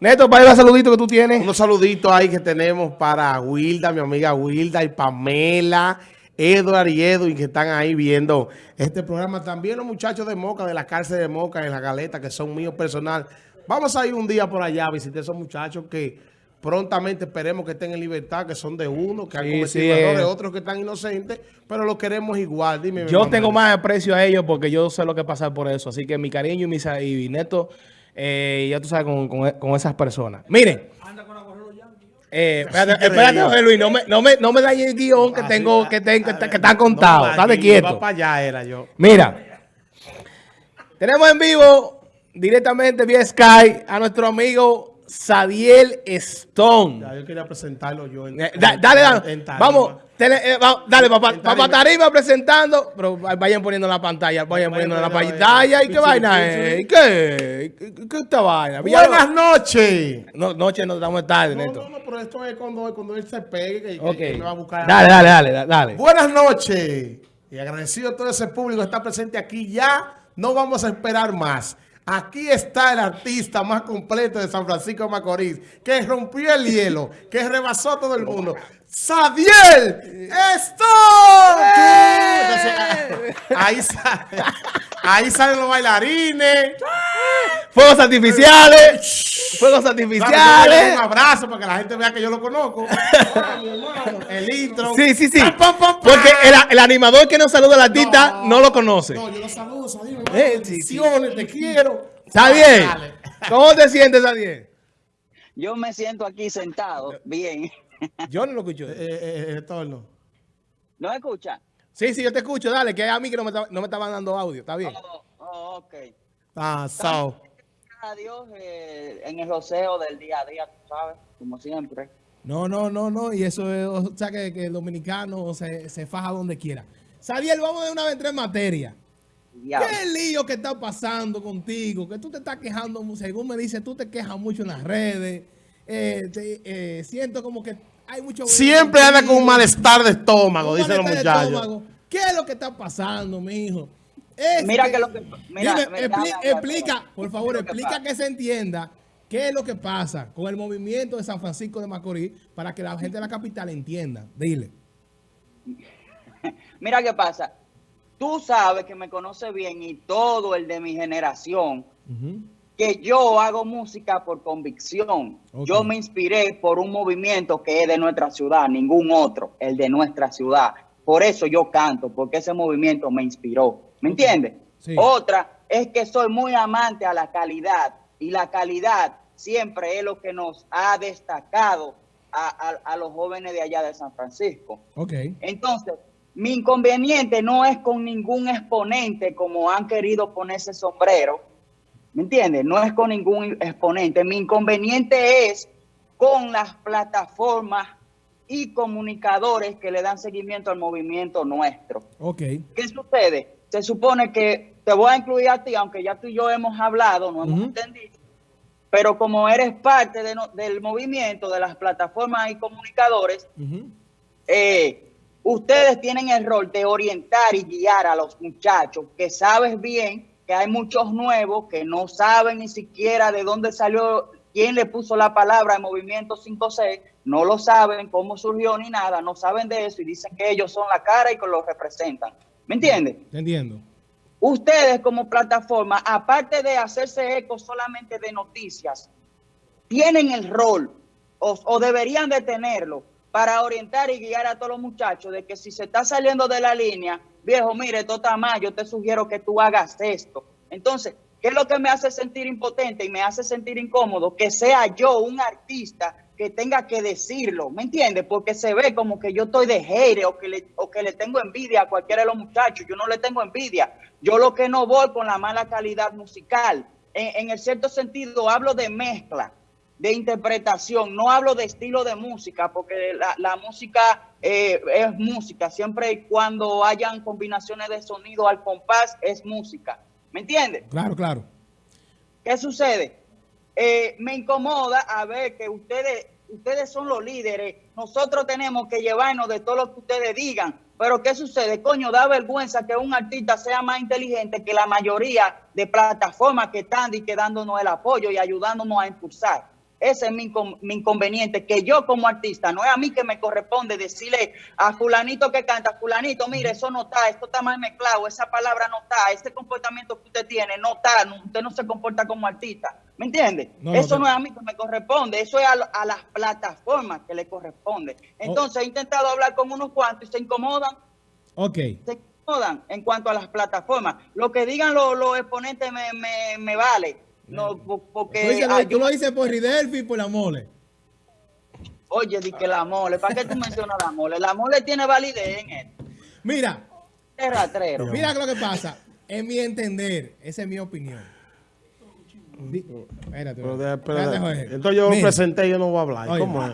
Neto, para los saluditos que tú tienes. Unos saluditos ahí que tenemos para Wilda, mi amiga Wilda y Pamela, Edward y Edwin que están ahí viendo este programa. También los muchachos de Moca, de la cárcel de Moca, en la galeta, que son míos personal. Vamos a ir un día por allá a visitar a esos muchachos que prontamente esperemos que estén en libertad, que son de uno, que han Sí, cometido sí, errores, eh. otros que están inocentes, pero los queremos igual. Dime, Yo tengo más aprecio a ellos porque yo sé lo que pasar por eso. Así que mi cariño y mi, y Neto, eh, ya tú sabes, con, con- con esas personas. Miren. Eh, espérate, espérate, José Luis, no me, no me, no me dañes el guion que tengo, que, ten- que, está- que está contado. no, Estate quieto. iba para allá era yo. Mira, tenemos en vivo directamente vía Sky a nuestro amigo Sadiel Stone. Ya, yo quería presentarlo yo. en- Eh, da- dale, dale. en. Vamos, tele- eh, va- dale, papá, tarima. papá Tarima presentando, pero vayan poniendo la pantalla, vayan Vayan poniendo la pantalla. ¿Y qué vaina es? ¿Qué? ¿Qué, qué esta vaina? Buenas noches. No, noche no estamos tarde, No, Neto. no, no, pero esto es cuando, cuando él se pegue, que, me va a buscar. Dale, dale, dale, dale, dale. Buenas noches. Y agradecido a todo ese público que está presente aquí. Ya no vamos a esperar más. Aquí está el artista más completo de San Francisco de Macorís, que rompió el hielo, que rebasó todo el mundo. ¡Sadiel! ¡Esto! ahí, sale, ahí salen los bailarines. Fuegos artificiales. Fuegos a artificiales. Un abrazo para que la gente vea que yo lo conozco. El intro. Sí, sí, sí. Porque el, el animador que nos saluda al artista no, lo conoce. No, yo lo saludo, mi Eh, sí, te quiero. ¿Está bien? Dale. ¿Cómo te sientes, Sadiel? Yo me siento aquí sentado, bien. Yo no lo escucho. Eh, eh, eh, retorno. ¿No escucha? Sí, sí, yo te escucho. Dale, que a mí que no me, está- no me estaban dando audio. ¿Está bien? Oh, oh, ok. Ah, Sao. Gracias a Dios eh, en el roceo del día a día, tú sabes, como siempre. No, no, no, no. Y eso es, o sea, que, que el dominicano se, se faja donde quiera. Sadiel, vamos de una vez en materia. Diablo. ¿Qué lío que está pasando contigo? Que tú te estás quejando, según me dice, tú te quejas mucho en las redes. Eh, te- eh, siento como que hay mucho... Siempre anda con un malestar de estómago, dicen los muchachos. ¿Qué es lo que está pasando, mijo? Es Mira que lo que- mira, Dime, expli- explica, por favor, que explica pasa. que se entienda qué es lo que pasa con el movimiento de San Francisco de Macorís para que la gente de la capital entienda. Dile. Mira qué pasa. Tú sabes que me conoces bien y todo el de mi generación, que yo hago música por convicción. Yo me inspiré por un movimiento que es de nuestra ciudad, ningún otro, el de nuestra ciudad. Por eso yo canto, porque ese movimiento me inspiró. ¿Me entiendes? Sí. Otra es que soy muy amante a la calidad y la calidad siempre es lo que nos ha destacado a, a- a los jóvenes de allá de San Francisco. Ok. Entonces, mi inconveniente no es con ningún exponente como han querido ponerse sombrero. ¿Me entiendes? No es con ningún exponente. Mi inconveniente es con las plataformas y comunicadores que le dan seguimiento al movimiento nuestro. Ok. ¿Qué sucede? Se supone que te voy a incluir a ti, aunque ya tú y yo hemos hablado, no hemos entendido. Pero como eres parte de no- del movimiento, de las plataformas y comunicadores, eh, ustedes tienen el rol de orientar y guiar a los muchachos, que sabes bien que hay muchos nuevos que no saben ni siquiera de dónde salió, quién le puso la palabra al movimiento 5C, no lo saben, cómo surgió ni nada, no saben de eso y dicen que ellos son la cara y que lo representan. ¿Me entiendes? Te entiendo. ustedes como plataforma, aparte de hacerse eco solamente de noticias, tienen el rol o, o deberían de tenerlo para orientar y guiar a todos los muchachos de que si se está saliendo de la línea, viejo, mire, esto está mal, yo te sugiero que tú hagas esto. Entonces, ¿qué es lo que me hace sentir impotente y me hace sentir incómodo? Que sea yo un artista que tenga que decirlo, ¿me entiendes? Porque se ve como que yo estoy de hater o que, le, o que le tengo envidia a cualquiera de los muchachos. Yo no le tengo envidia. Yo lo que no voy con la mala calidad musical. En, en el cierto sentido, hablo de mezcla, de interpretación. No hablo de estilo de música, porque la, la música eh, es música. Siempre y cuando hayan combinaciones de sonido al compás, es música. ¿Me entiendes? Claro, claro. ¿Qué sucede? Eh, me incomoda a ver que ustedes, ustedes son los líderes. Nosotros tenemos que llevarnos de todo lo que ustedes digan. Pero ¿qué sucede? Coño, da vergüenza que un artista sea más inteligente que la mayoría de plataformas que están y que dándonos el apoyo y ayudándonos a impulsar. Ese es mi, inconveniente, que yo como artista, no es a mí que me corresponde decirle a fulanito que canta, fulanito, mire, eso no está, esto está mal mezclado, esa palabra no está, ese comportamiento que usted tiene no está, usted no se comporta como artista. ¿Me entiende? eso no, es a mí que me corresponde, eso es a, las plataformas que le corresponde. Entonces he intentado hablar con unos cuantos y se incomodan. Ok. Se incomodan en cuanto a las plataformas. Lo que digan los, exponentes me, me, me vale no, porque... Tú, lo dices por Ridelfi y por la mole. Oye, di que la mole. ¿Para qué tú mencionas la mole? La mole tiene validez en él. Mira. Mira lo que pasa. En mi entender, esa es mi opinión. espérate, espérate, Entonces yo lo presenté y yo no voy a hablar. ¿Cómo es?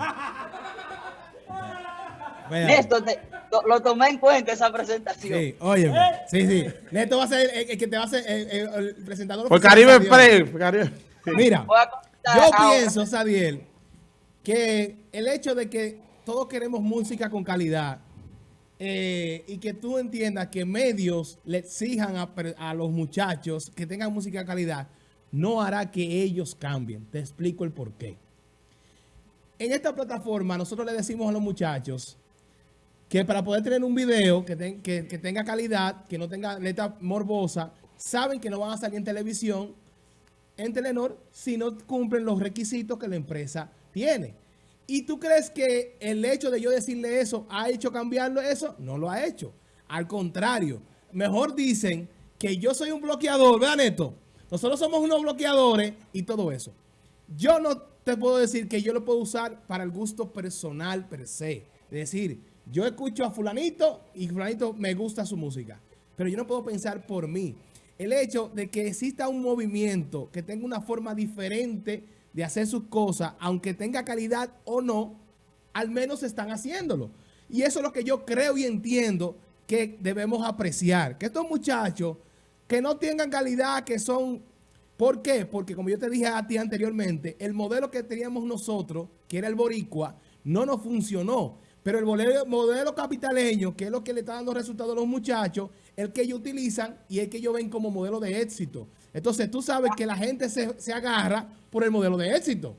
Esto te, lo, tomé en cuenta esa presentación. Sí, oye, sí, sí. Neto va a ser el, que te va a ser el, presentador. Por Caribe Pre. Mira, yo pienso, Sadiel, que el hecho de que todos queremos música con calidad eh, y que tú entiendas que medios le exijan a, a los muchachos que tengan música de calidad, no hará que ellos cambien. Te explico el por qué. En esta plataforma nosotros le decimos a los muchachos que para poder tener un video que, tenga calidad, que no tenga letra morbosa, saben que no van a salir en televisión, en Telenor, si no cumplen los requisitos que la empresa tiene. ¿Y tú crees que el hecho de yo decirle eso ha hecho cambiarlo eso? No lo ha hecho. Al contrario, mejor dicen que yo soy un bloqueador, ¿verdad, Neto? Nosotros somos unos bloqueadores y todo eso. Yo no te puedo decir que yo lo puedo usar para el gusto personal per se. Es decir, yo escucho a fulanito y fulanito me gusta su música. Pero yo no puedo pensar por mí. El hecho de que exista un movimiento que tenga una forma diferente de hacer sus cosas, aunque tenga calidad o no, al menos están haciéndolo. Y eso es lo que yo creo y entiendo que debemos apreciar. Que estos muchachos que no tengan calidad, que son... ¿Por qué? Porque como yo te dije a ti anteriormente, el modelo que teníamos nosotros, que era el boricua, no nos funcionó. Pero el modelo, capitaleño, que es lo que le está dando resultados a los muchachos, el que ellos utilizan y el que ellos ven como modelo de éxito. Entonces tú sabes que la gente se, agarra por el modelo de éxito.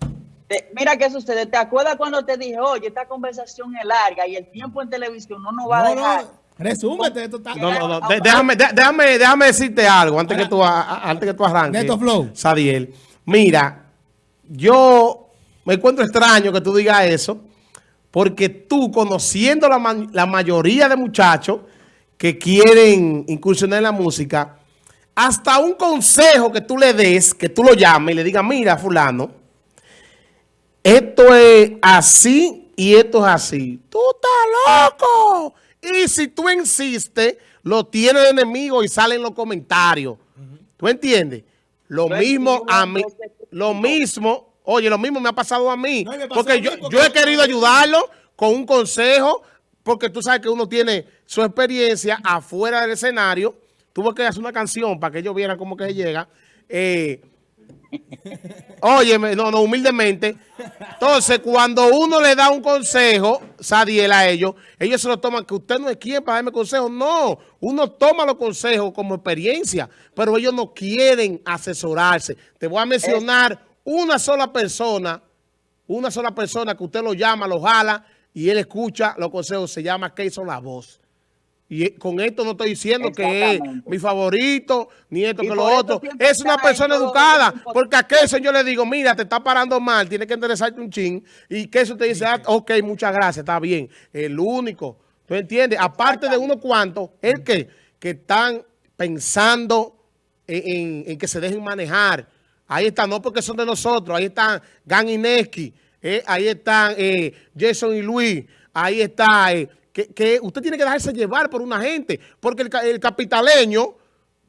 mira qué sucede. ¿Te acuerdas cuando te dije, oye, esta conversación es larga y el tiempo en televisión no nos va a dejar? No. Resúmete, esto está... No, no, no. Déjame, déjame, déjame decirte algo antes que tú, antes que tú arranques. Neto Flow. Sadiel. Mira, yo me encuentro extraño que tú digas eso porque tú, conociendo la, la mayoría de muchachos que quieren incursionar en la música, hasta un consejo que tú le des, que tú lo llames y le digas, mira, fulano, esto es así y esto es así. ¡Tú estás loco! Y si tú insistes, lo tienes de enemigo y sale en los comentarios. ¿Tú entiendes? Lo mismo a mí, lo mismo Oye, lo mismo me ha pasado a mí. porque yo, yo he querido ayudarlo con un consejo, porque tú sabes que uno tiene su experiencia afuera del escenario. Tuve que hacer una canción para que ellos vieran cómo que llega. Eh, Oye, no, no, humildemente. Entonces, cuando uno le da un consejo, Sadiel, a ellos, ellos se lo toman, que usted no es quien para darme consejos. No, uno toma los consejos como experiencia, pero ellos no quieren asesorarse. Te voy a mencionar una sola persona, una sola persona que usted lo llama, lo jala y él escucha los consejos, se llama Keyson La Voz. Y con esto no estoy diciendo que es mi favorito, ni esto que lo otro. Es una persona educada, porque a Keyson yo le digo, mira, te está parando mal, tiene que interesarte un chin. Y Keyson te dice, ah, ok, muchas gracias, está bien. El único, ¿tú entiendes? Aparte de unos cuantos, el que, que están pensando en que se dejen manejar Ahí están, no porque son de nosotros, ahí están Gan Ineski, eh, ahí están eh, Jason y Luis, ahí está, eh, que, usted tiene que dejarse llevar por una gente, porque el, capitaleño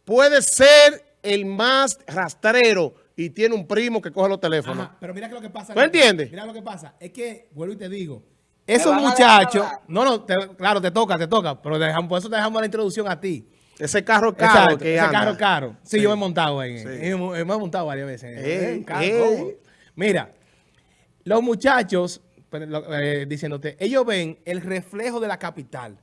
puede ser el más rastrero y tiene un primo que coge los teléfonos. pero mira que lo que pasa. ¿Tú entiendes? Mira lo que pasa, es que, vuelvo y te digo, esos muchachos, no, no, claro, te toca, te toca, pero dejamos, por eso te dejamos la introducción a ti. Ese carro caro que ese carro caro. Sí, yo me he montado en Me he montado varias veces. Eh, eh. Mira, los muchachos, eh, diciéndote, ellos ven el reflejo de la capital.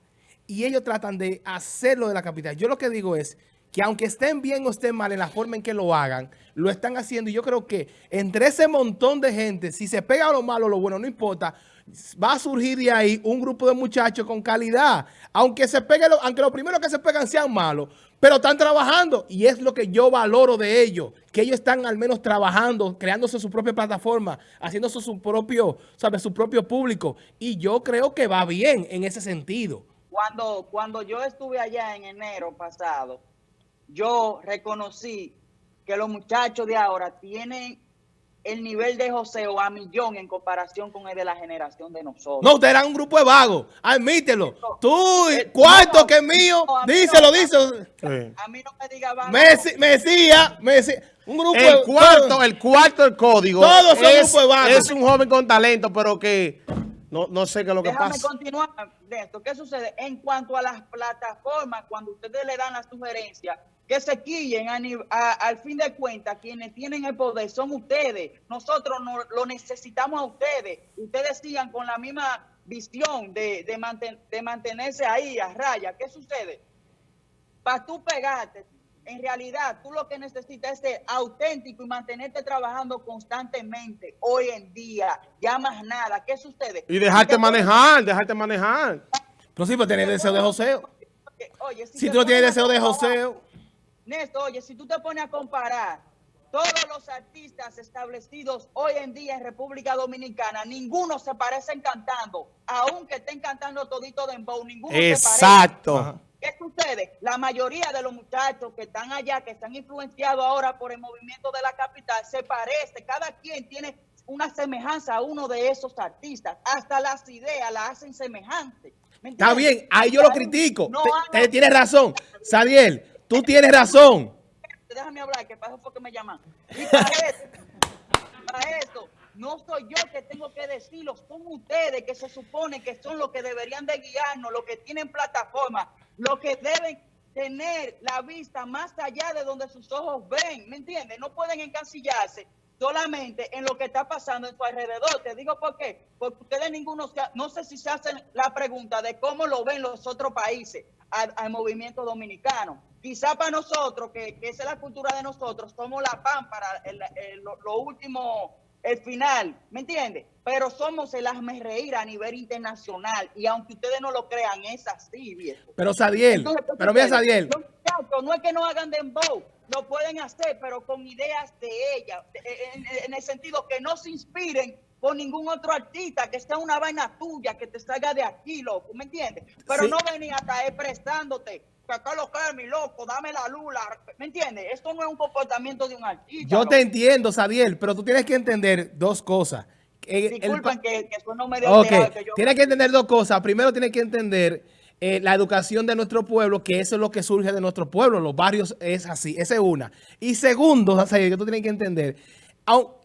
y ellos tratan de hacerlo de la capital. Yo lo que digo es que aunque estén bien o estén mal en la forma en que lo hagan, lo están haciendo. Y yo creo que entre ese montón de gente, si se pega lo malo o lo bueno, no importa, va a surgir de ahí un grupo de muchachos con calidad. Aunque se pegue, lo, aunque los primeros que se pegan sean malos, pero están trabajando. Y es lo que yo valoro de ellos, que ellos están al menos trabajando, creándose su propia plataforma, haciéndose su propio, ¿sabes? su propio público. Y yo creo que va bien en ese sentido. Cuando, cuando yo estuve allá en enero pasado, yo reconocí que los muchachos de ahora tienen el nivel de joseo a millón en comparación con el de la generación de nosotros. No, usted era un grupo de vagos, admítelo. Tú, eh, cuarto que es mío, díselo, díselo. A mí no me diga vago. Mesía, Mesía. Un grupo el cuarto, el cuarto del código. Todos son es, de vagos. Es un joven con talento, pero que no, no sé qué es lo que pasa. Déjame continuar de esto. ¿Qué sucede? En cuanto a las plataformas, cuando ustedes le dan la sugerencia, que se quillen al fin de cuentas, quienes tienen el poder son ustedes. Nosotros no, lo necesitamos a ustedes. Ustedes sigan con la misma visión de, de, mantenerse ahí a raya. ¿Qué sucede? Para tú pegarte, en realidad tú lo que necesitas es ser auténtico y mantenerte trabajando constantemente hoy en día. Ya más nada. ¿Qué sucede? Y dejarte manejar, dejarte manejar. No, sí, pero tienes deseo de joseo. Oye, si, tú no tienes deseo de joseo. Néstor, oye, si tú te pones a comparar todos los artistas establecidos hoy en día en República Dominicana, ninguno se parecen cantando, aunque estén cantando todito de embow, ninguno Exacto. se parece. ¿Qué sucede? La mayoría de los muchachos que están allá, que están influenciados ahora por el movimiento de la capital, se parece, cada quien tiene una semejanza a uno de esos artistas, hasta las ideas las hacen semejantes. Está bien, ahí yo lo critico. No tienes razón. Sadiel, Tú tienes razón. Déjame hablar, que para eso fue que me llaman. Y para eso, no soy yo que tengo que decirlo, son ustedes que se supone que son los que deberían de guiarnos, los que tienen plataforma, los que deben tener la vista más allá de donde sus ojos ven, ¿me entiendes? No pueden encasillarse solamente en lo que está pasando en su alrededor. Te digo por qué, porque ustedes ninguno, no sé si se hacen la pregunta de cómo lo ven los otros países al movimiento dominicano. Quizá para nosotros, que, esa es la cultura de nosotros, somos la pan para lo, último, el final, ¿me entiendes? Pero somos el hazme reír a nivel internacional y aunque ustedes no lo crean, es así, viejo. Pero Sadiel, pero mira Sadiel. No es que no hagan dembow, lo pueden hacer, pero con ideas de ella, en, el sentido que no se inspiren por ningún otro artista, que sea una vaina tuya, que te salga de aquí, loco, ¿me entiendes? Pero no venía a estar prestándote acá lo mi loco, dame la lula. ¿Me entiendes? Esto no es un comportamiento de un artista. Yo te entiendo, Sabiel, pero tú tienes que entender dos cosas. Disculpen que, que, eso no me okay. que Tienes que entender dos cosas. Primero tienes que entender eh, la educación de nuestro pueblo, que eso es lo que surge de nuestro pueblo. Los barrios es así. Esa es una. Y segundo, Sabiel, que tú tienes que entender,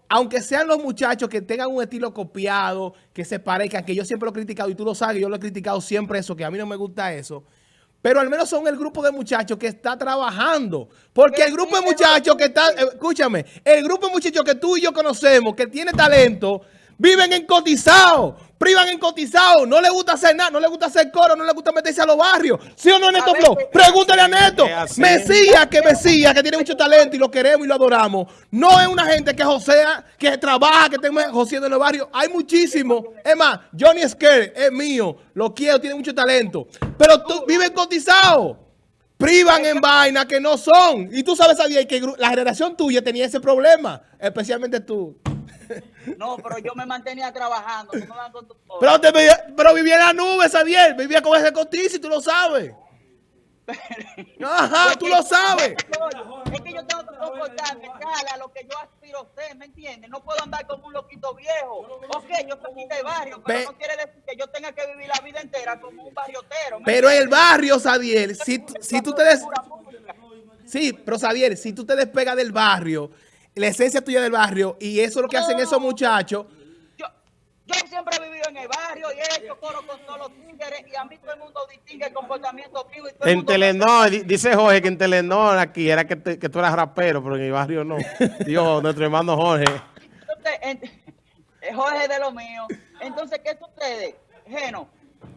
aunque sean los muchachos que tengan un estilo copiado, que se parezcan, que yo siempre lo he criticado, y tú lo sabes, yo lo he criticado siempre eso, que a mí no me gusta eso, pero al menos son el grupo de muchachos que está trabajando. Porque el grupo de muchachos que está, escúchame, el grupo de muchachos que tú y yo conocemos, que tiene talento, viven en cotizado, privan en cotizado, no le gusta hacer nada, no le gusta hacer coro, no le gusta meterse a los barrios. ¿Sí o no, Neto Flow? Pregúntale a Neto. Mesías, que Mesías, que tiene mucho talento y lo queremos y lo adoramos. No es una gente que josea, que trabaja, que esté joseando en los barrios. Hay muchísimo. Es más, Johnny Scare es mío, lo quiero, tiene mucho talento. Pero tú vives cotizado. Privan en vaina que no son. Y tú sabes, Adiel, que la generación tuya tenía ese problema, especialmente tú. No, pero yo me mantenía trabajando. pero, pero vivía en la nube, Sadiel. Vivía con ese cotizo y tú lo sabes. Ajá, tú lo sabes. Es que yo tengo que comportarme a lo que yo aspiro a ser, ¿me entiendes? No puedo andar como un loquito viejo. Ok, yo soy de barrio, pero no quiere decir que yo tenga que vivir la vida entera como un barriotero. Pero el barrio, Sadiel, si, si tú te des... Sí, pero Sadiel, si tú te despegas del barrio la esencia tuya del barrio y eso es lo que hacen esos muchachos. Yo, yo siempre he vivido en el barrio y he hecho coro con todos los tigres y a mí todo el mundo distingue el comportamiento mío. Y todo en Telenor, dice Jorge que en Telenor aquí era que, que, tú eras rapero, pero en el barrio no. Dios, nuestro hermano Jorge. Entonces, Jorge de lo mío. Entonces, ¿qué sucede? Geno,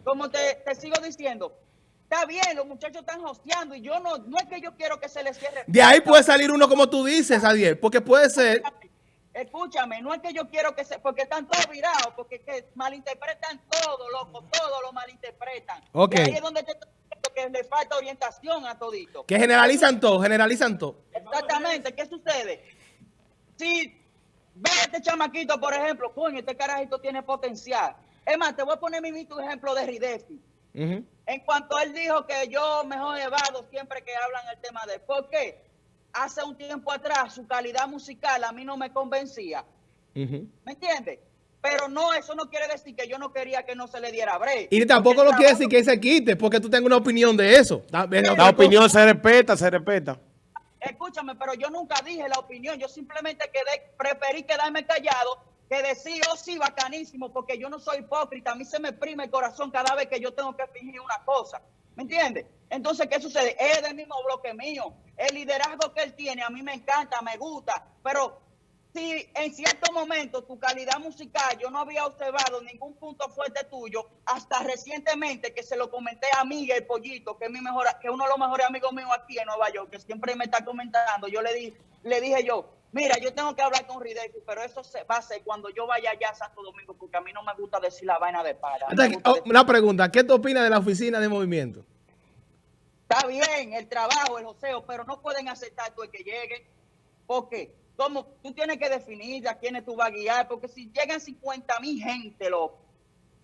como te, te sigo diciendo, está bien, los muchachos están hosteando y yo no, no es que yo quiero que se les cierre. De ahí puede salir uno como tú dices, Adiel, porque puede ser... Escúchame, no es que yo quiero que se, porque están todos virados, porque que malinterpretan todo, loco, todo lo malinterpretan. Ok. ahí es donde te que le falta orientación a todito. Que generalizan todo, generalizan todo. Exactamente, ¿qué sucede? Si ve a este chamaquito, por ejemplo, coño, este carajito tiene potencial. Es más, te voy a poner mi ejemplo de Ridefi. En cuanto él dijo que yo mejor evado siempre que hablan el tema de por qué hace un tiempo atrás su calidad musical a mí no me convencía. ¿Me entiendes? Pero no, eso no quiere decir que yo no quería que no se le diera break. Y tampoco lo quiere decir que se quite, porque tú tengas una opinión de eso. La, opinión se respeta, se respeta. Escúchame, pero yo nunca dije la opinión. Yo simplemente quedé, preferí quedarme callado que decir, oh sí, bacanísimo, porque yo no soy hipócrita, a mí se me prime el corazón cada vez que yo tengo que fingir una cosa, ¿me entiendes? Entonces, ¿qué sucede? Es del mismo bloque mío, el liderazgo que él tiene a mí me encanta, me gusta, pero si en cierto momento tu calidad musical yo no había observado ningún punto fuerte tuyo, hasta recientemente que se lo comenté a Miguel Pollito, que es mi mejor, que uno de los mejores amigos míos aquí en Nueva York, que siempre me está comentando, yo le, di, le dije yo, Mira, yo tengo que hablar con Ridefi, pero eso se va a ser cuando yo vaya allá a Santo Domingo, porque a mí no me gusta decir la vaina de para. Oh, una pregunta, ¿qué tú opinas de la oficina de movimiento? Está bien, el trabajo, el joseo, pero no pueden aceptar tú el que llegue. porque Como tú tienes que definir a quiénes tú vas a guiar, porque si llegan 50 mil gente, loco.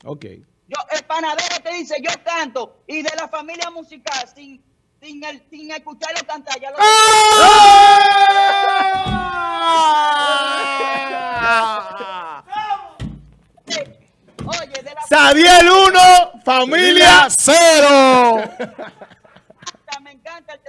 Ok. Yo, el panadero te dice, yo canto, y de la familia musical, sin, sin, el, sin escucharlo cantar, ya lo... ¡Ah! Sabiel 1, familia 0.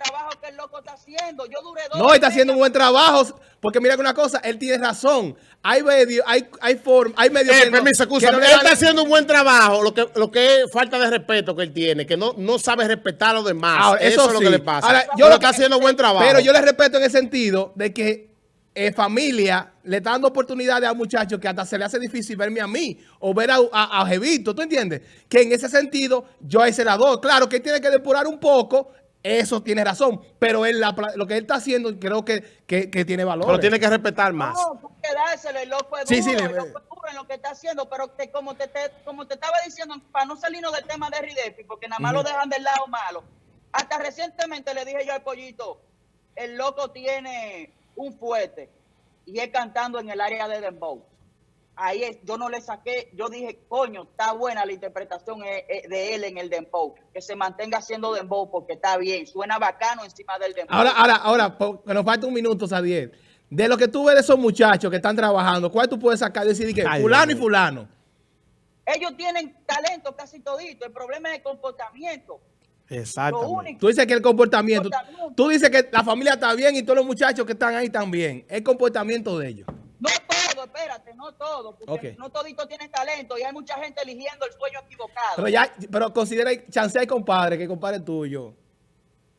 Trabajo que el loco está haciendo. Yo duré dos No, está haciendo un buen trabajo. Porque mira que una cosa, él tiene razón. Hay medios, hay, hay forma, hay medios. Eh, permiso, excusa, él está haciendo un buen trabajo. Lo que, lo que es falta de respeto que él tiene, que no, no sabe respetar a los demás. eso, es lo que le pasa. yo lo está haciendo buen trabajo. Pero yo le respeto en el sentido de que eh, familia le está dando oportunidades a muchachos que hasta se le hace difícil verme a mí o ver a, a, Jevito, ¿tú entiendes? Que en ese sentido yo ahí se la doy. Claro que él tiene que depurar un poco, eso tiene razón, pero él lo que él está haciendo creo que, que, tiene valor. Pero tiene que respetar más. No, que dárselo, el loco es sí, sí, le... loco en lo que está haciendo, pero como, te, como te estaba diciendo, para no salirnos del tema de Ridefi, porque nada más lo dejan del lado malo, hasta recientemente le dije yo al pollito, el loco tiene un fuerte y es cantando en el área de Dembow. Ahí es, yo no le saqué, yo dije, coño, está buena la interpretación eh, eh, de él en el Dembow, que se mantenga haciendo Dembow porque está bien, suena bacano encima del Dembow. Ahora, ahora, ahora, que nos falta un minuto, Sadiel. De lo que tú ves de esos muchachos que están trabajando, ¿cuál tú puedes sacar? Decir que fulano y fulano. Ellos tienen talento casi todito, el problema es el comportamiento. Exactamente. Tú dices que el comportamiento, tú dices que la familia está bien y todos los muchachos que están ahí están bien. El comportamiento de ellos. Espérate, no todo. Porque no todito tienen talento y hay mucha gente eligiendo el sueño equivocado. Pero ya, pero considera, chance hay compadre, que compadre tuyo.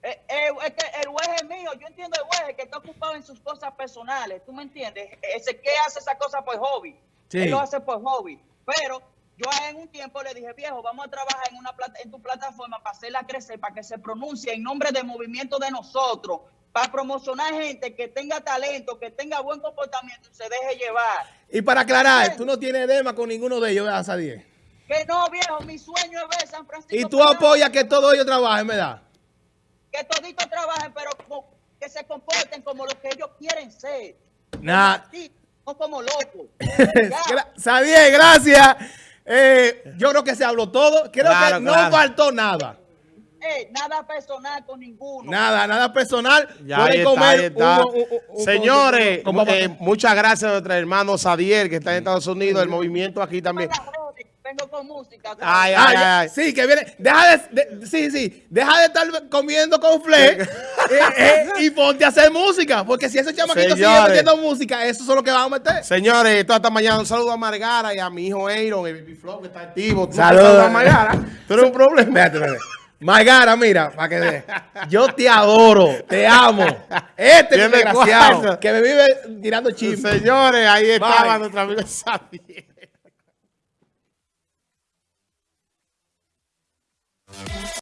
Eh, eh, es que el juez es mío, yo entiendo el juez que está ocupado en sus cosas personales, ¿tú me entiendes? Ese que hace esa cosa por hobby, él lo hace por hobby, pero yo en un tiempo le dije, viejo, vamos a trabajar en, una en tu plataforma para hacerla crecer, para que se pronuncie en nombre del movimiento de nosotros, para promocionar gente que tenga talento, que tenga buen comportamiento y se deje llevar. Y para aclarar, tú no tienes edema con ninguno de ellos, ¿verdad, Sadiel? Que no, viejo, mi sueño es ver San Francisco. Y tú apoyas que todos ellos trabajen, ¿verdad? Que toditos trabajen, pero que se comporten como lo que ellos quieren ser. Nah. No como locos. Sadiel, gracias. Eh, yo creo que se habló todo. Creo que no faltó nada. Eh, nada personal con ninguno. Nada, nada personal. Ya comer Señores, eh, muchas gracias a nuestro hermano Sadier, que está en Estados Unidos, el movimiento aquí también. Vengo con música. Ay, ay, ay, Sí, que viene. Deja de, sí, sí. Deja de estar comiendo con fle y ponte a hacer música. Porque si esos chamaquitos siguen metiendo música, eso es lo que van a meter. Señores, toda esta mañana un saludo a Margara y a mi hijo Aaron, el Baby Flow, que está activo. Saludos a Margara. Pero un problema. Margara, mira, para que ve. Yo te adoro, te amo. Este es desgraciado que me vive tirando chismes. Señores, ahí estaba nuestro amigo Xavier.